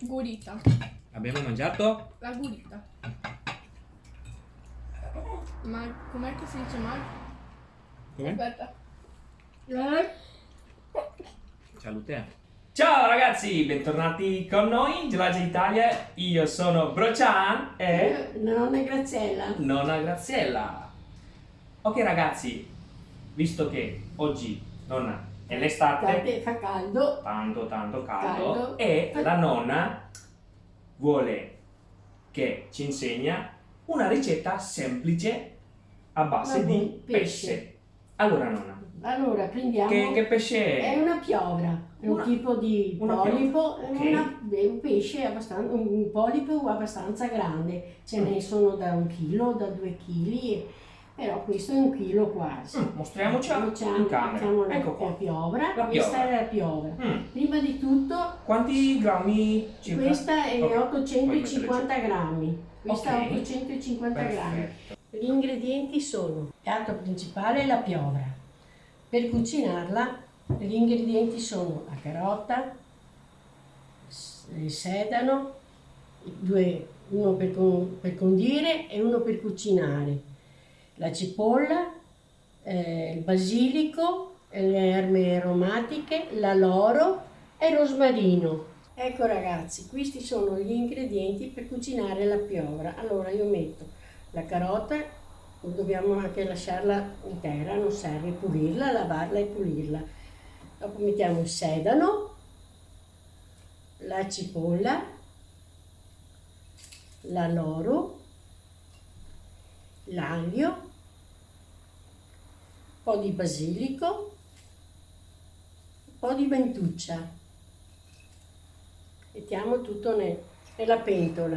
Gurita. Abbiamo mangiato? La gurita. Ma com'è che si dice mai? Come? Aspetta. Salute. Ciao ragazzi, bentornati con noi, Gelage Italia. Io sono Brocian e Nonna Graziella. nonna Graziella. Ok ragazzi, visto che oggi nonna è l'estate, fa caldo. tanto tanto caldo, Caldo. e la nonna vuole che ci insegna una ricetta semplice a base di pesce. pesce. Allora nonna, Allora, prendiamo... che, che pesce È è? una piovra, è un tipo di polipo, piovra, è ok. una- è un pesce abbastanza, un polipo abbastanza grande, ce ne sono da un chilo, da due chili, però questo è un chilo quasi. Mm, mostriamocela Facciamo- in camera. facciamo la, Ecco la qua. piovra, La questa piovra. è la piovra. Mm, Prima di tutto Quanti grammi circa? questa è Ok, 850 grammi, questa Ok. è 850 grammi. Perfetto. Gli ingredienti sono il piatto principale è la piovra. Per cucinarla gli ingredienti sono la carota, il sedano, due- uno per, con- per condire e uno per cucinare, la cipolla, eh, il basilico, le erbe aromatiche, l'aloro e il rosmarino. Ecco ragazzi, questi sono gli ingredienti per cucinare la piovra. Allora io metto la carota, dobbiamo anche lasciarla intera, non serve pulirla, lavarla e pulirla. Dopo mettiamo il sedano, la cipolla, l'aloro, l'aglio, un po' di basilico, un po' di mentuccia. Mettiamo tutto ne- nella pentola.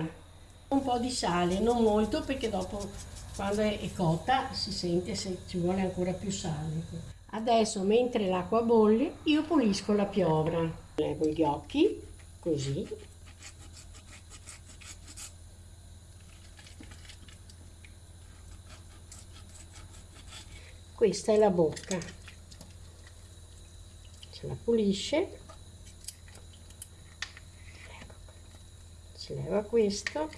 Un po' di sale, non molto perché dopo quando è cotta si sente se ci vuole ancora più sale. Adesso mentre l'acqua bolle io pulisco la piovra. Levo gli occhi, così. Questa è la bocca. Se la pulisce. Ecco. Si leva questo.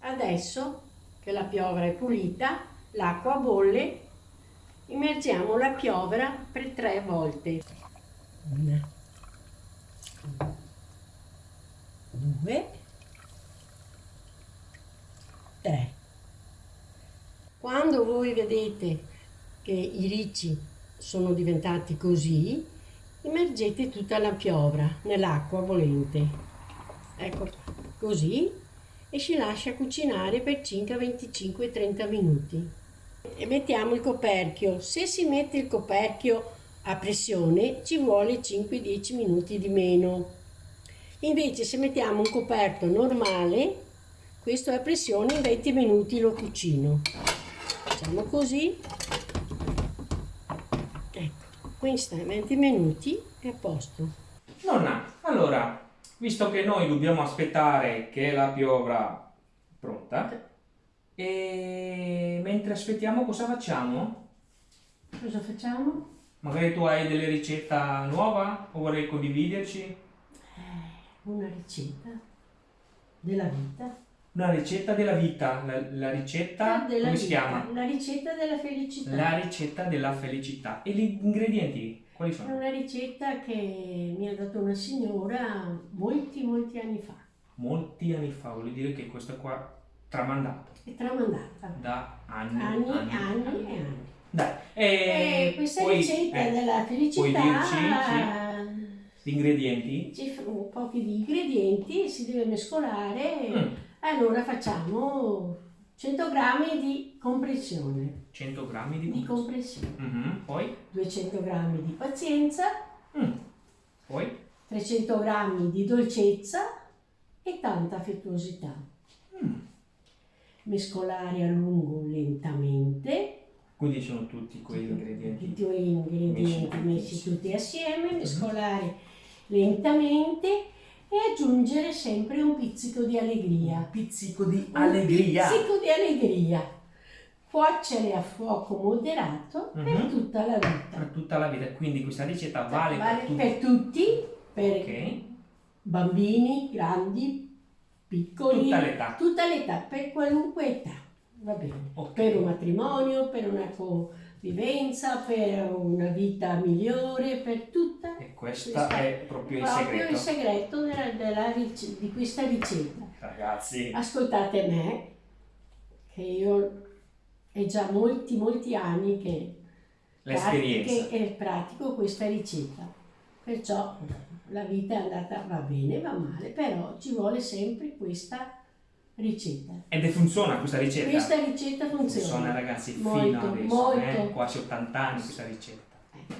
Adesso che la piovra è pulita, l'acqua bolle, immergiamo la piovra per tre volte. Una, due, tre. Quando voi vedete che i ricci sono diventati così, immergete tutta la piovra nell'acqua bollente. Ecco, così e si lascia cucinare per circa 25-30 minuti. E mettiamo il coperchio. Se si mette il coperchio a pressione ci vuole 5-10 minuti di meno. Invece se mettiamo un coperto normale, questo a pressione in 20 minuti lo cucino. Facciamo così. Ecco, questa in 20 minuti è a posto. Nonna, allora, visto che noi dobbiamo aspettare che la piovra è pronta, e mentre aspettiamo cosa facciamo? Cosa facciamo? Magari tu hai delle ricette nuove o vorrei condividerci? Una ricetta della vita. Una ricetta della vita, la, la ricetta, della come si vita, chiama? La ricetta della felicità. La ricetta della felicità. E gli ingredienti quali È sono? una ricetta che mi ha dato una signora molti, molti anni fa. Molti anni fa, vuol dire che questa qua è tramandata È tramandata. da anni, Anni, anni, anni e anni. Dai, e, E questa puoi- ricetta eh, della felicità dirci, gli ingredienti? ci sono pochi di ingredienti, si deve mescolare. Mm, Allora facciamo 100 grammi di compressione. 100 grammi di Di compressione. Mhm, Poi? 200 grammi di pazienza. Mm, Poi? 300 grammi di dolcezza e tanta affettuosità. Mm. Mescolare a lungo lentamente, Quindi sono tutti quegli ingredienti. tutti gli ingredienti Messi. messi tutti assieme, mescolare lentamente e aggiungere sempre un pizzico di allegria. Un pizzico di Un allegria. pizzico di allegria. cuocere a fuoco moderato per Mhm. tutta la vita. Per tutta la vita, quindi questa ricetta vale, Vale per tutti. per tutti, per Ok, bambini, grandi, piccoli, Tutta l'età. tutta l'età, per qualunque età, va bene. Ok. Per un matrimonio, per una convivenza, per una vita migliore, per tutta. E questo questa- è proprio il proprio segreto. il segreto della- della di questa ricetta. Ragazzi, Ascoltate me, che io è già molti, molti anni che l'esperienza. pratiche- e pratico questa ricetta. Perciò la vita è andata, va bene, va male, però ci vuole sempre questa ricetta. Ed funziona questa ricetta. Questa ricetta funziona. Funziona ragazzi Molto, fino adesso, molto. eh? quasi 80 anni questa ricetta.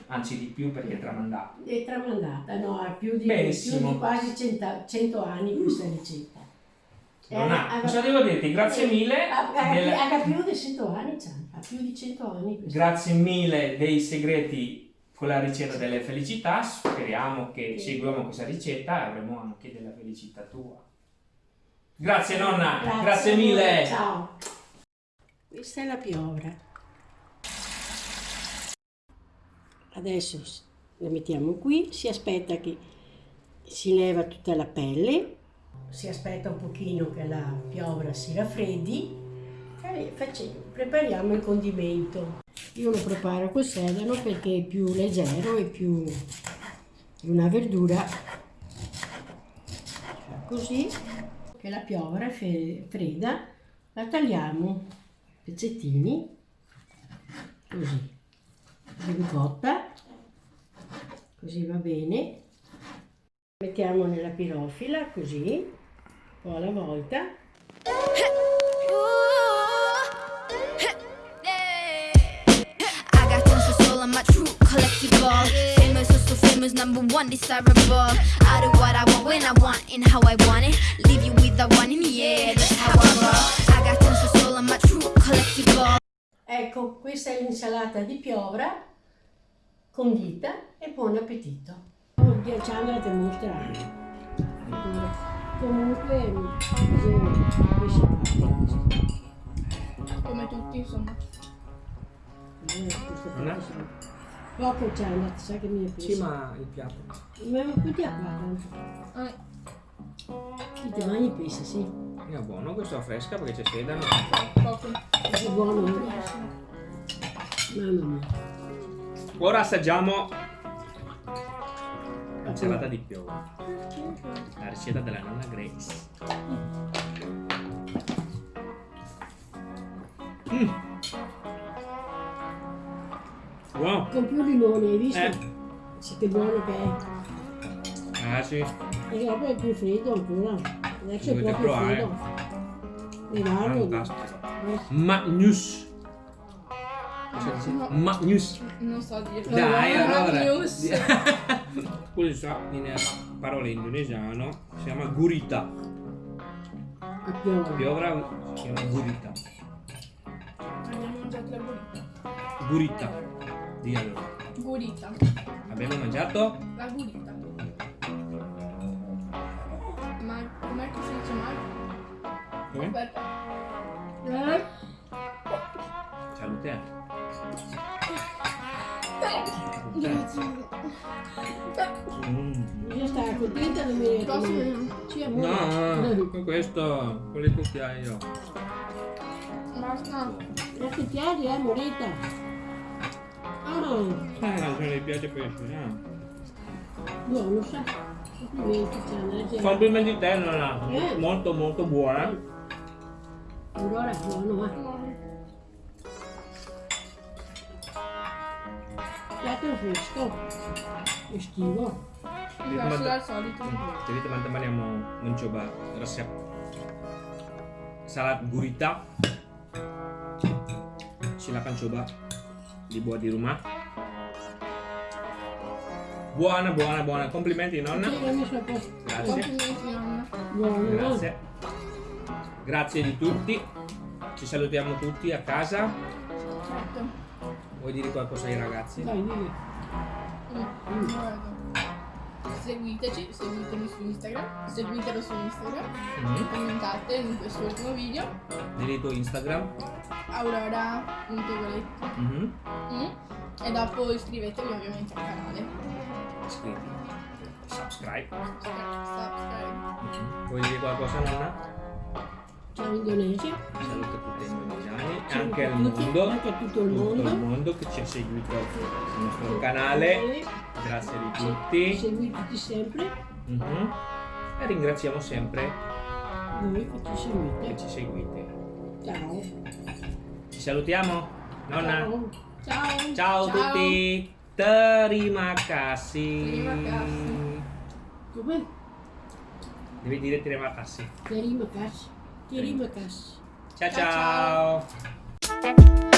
Anzi di più perché è tramandata. È tramandata, no, ha più di, più di quasi 100, 100 anni questa ricetta. Non ha, Eh, cosa devo dirti? Grazie mille. Ha, ha più di 100 anni, ha più di 100 anni questa Grazie mille dei segreti con la ricetta delle felicità. Speriamo che Sì. seguiamo questa ricetta e avremo anche della felicità tua. Grazie nonna, grazie, voi, mille. Ciao. Questa è la piovra. Adesso la mettiamo qui, si aspetta che si leva tutta la pelle, si aspetta un pochino che la piovra si raffreddi e facciamo- prepariamo il condimento. Io lo preparo col sedano perché è più leggero e più una verdura così che la piovra è fredda la tagliamo a pezzettini così ricotta così va bene. Mettiamo nella pirofila così un po' alla volta. I so famous, number one desirable. I do what I want when I want and how I want it. Leave you with the one in the air, that's how I roll. I got tons of soul on my true collectible. ecco questa è l'insalata di piovra condita e buon appetito ghiacciando la te mostrare comunque Come tutti, insomma. Poco c'è, ma sai che mi è Sì, ma il piatto. Ma un po' qua, Eh, ti ti mangi pesce, sì. È buono questo fresca perché c'è sedano. poco. È buono. eh? Mamma mia. Ora assaggiamo l'insalata di piovra. La ricetta della nonna Grace. Mm. Wow. Con più limone, hai visto? Eh. Sì, che buono che è. Ah sì. E dopo è più freddo ancora. Adesso è Dovete proprio provare. freddo. Levarlo. Fantastico. Eh, Magnus. Dici? No. Magnus. Non so dire. Dai, allora. News. Questo in parole indonesiano si chiama gurita. a piovra. Piovra si chiama gurita. Abbiamo mangiato la gurita. Gurita. Di allora. Gurita. Abbiamo mangiato La gurita. Ma com'è che si dice Marco? come? Aspetta. Eh? Salute. Grazie. Mm. Io stavo contenta venire? Sì, amore. No, con questo, con le cucchiaie. Basta. Ecco piedi, eh, morita. Ah, Eh, se le piace pesce, eh. buono, sa. Complimenti, Tiana. eh. Complimenti te, nonna. Eh. Molto molto buona. Allora, buono, eh. Piatto fresco. Estivo. Diverso dal solito. Jadi teman-teman yang mau mencoba resep salad gurita silakan coba dibuat di rumah buona buona buona. Complimenti nonna. Grazie. Grazie. Grazie di tutti. Ci salutiamo tutti a casa. Certo. vuoi dire qualcosa ai ragazzi? Dai, dai. Mm, seguiteci, seguitemi su Instagram, seguitelo su Instagram, Mhm. commentate in questo ultimo video, il tuo Instagram. aurora.goletti Mhm. mm, e dopo iscrivetevi ovviamente al canale. Iscriviti. Subscribe. Subscribe. Mhm. Vuoi dire qualcosa, nonna? Ciao Indonesia. Saluto tutti gli indonesiani e anche a al mondo. anche a tutto il tutto mondo. il mondo che ci ha seguito sul nostro canale. Grazie di tutti. Seguiteci sempre, Mhm. E ringraziamo sempre voi che ci che seguite. ci seguite. Ciao. Ci salutiamo? Nonna? Ciao. Ciao! Ciao, a tutti. Terima kasih. Terima kasih. Come? Devi dire terima kasih. Terima kasih. Terima kasih. Ciao Ciao, ciao.